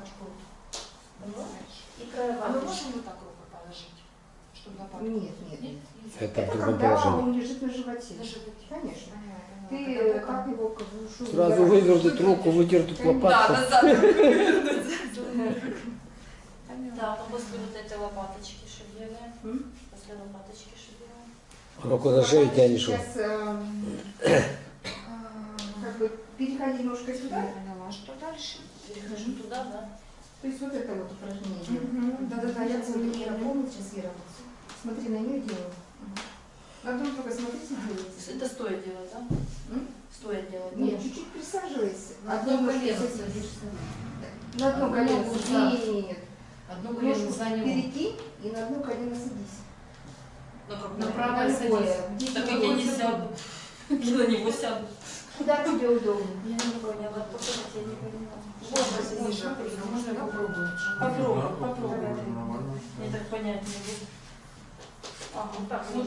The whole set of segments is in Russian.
лопаточку. Понимаешь? И края А мы можем вот так руку положить? Чтобы? Нет, нет, нет. Это Это когда положении. он лежит на животе. На животе. Конечно. Ты э, как его как бы, шу- Сразу вывернуть руку, выдернуть Да, лопатку. назад. Понятно. Да, а после вот этой лопаточки? М? После лопаточки делаем? Руку за шею тянешь. Сейчас эм, а, как бы переходи немножко сюда. Перехожу туда, да? То есть вот это вот упражнение. Мгм. Да-да-да, я Смотри, помню. Ира, помнит сейчас Ира? Смотри на нее делаем. На друг друга смотрите, делайте. Это стоя делать, да? М? Стоя делать? Нет, чуть-чуть присаживайся. На Одно колено садишься. На одно колено. Нет. Одно колено за него. перекинь и на одно колено садись. На? На правое На садись. Так на как я не сяду. Я на него сяду. Куда тебе удобно? Я не поняла, покажите, я не. Можно ниже, а можно попробовать. Попробуй, Да, попробуй. Нормально. Мне так понять не будет. Ага, Вот так, ну,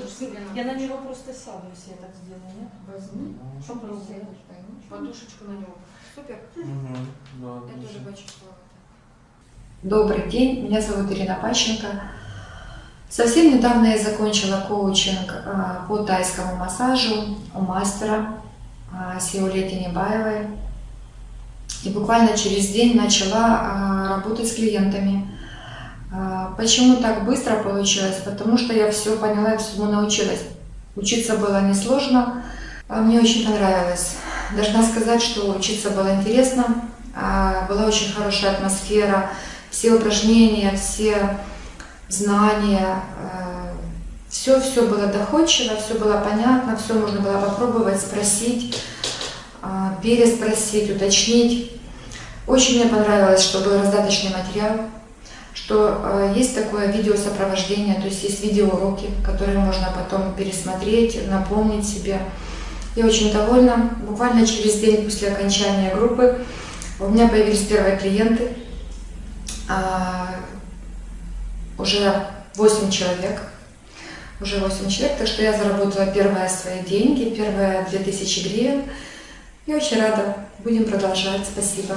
я на него просто сяду, если я так сделаю, нет? Возьми. Попробуй. Сядешь, конечно. Подушечку на него. Супер. Мгм. Да, Я тоже почувствовала. Добрый день, меня зовут Ирина Пащенко. Совсем недавно я закончила коучинг а, по тайскому массажу у мастера а, Сиуле Тенебаевой. И буквально через день начала а, работать с клиентами. А, Почему так быстро получилось? Потому что я все поняла и всему научилась. Учиться было несложно, а мне очень понравилось. Должна сказать, что учиться было интересно, была очень хорошая атмосфера, все упражнения, все знания, все-все было доходчиво, все было понятно, все можно было попробовать, спросить, переспросить, уточнить. Очень мне понравилось, что был раздаточный материал, что э, есть такое видеосопровождение, то есть есть видеоуроки, которые можно потом пересмотреть, напомнить себе. Я очень довольна. Буквально через день после окончания группы у меня появились первые клиенты. А, уже 8 человек. Уже 8 человек, так что я заработала первые свои деньги, первые 2000 гривен. Я очень рада. Будем продолжать. Спасибо.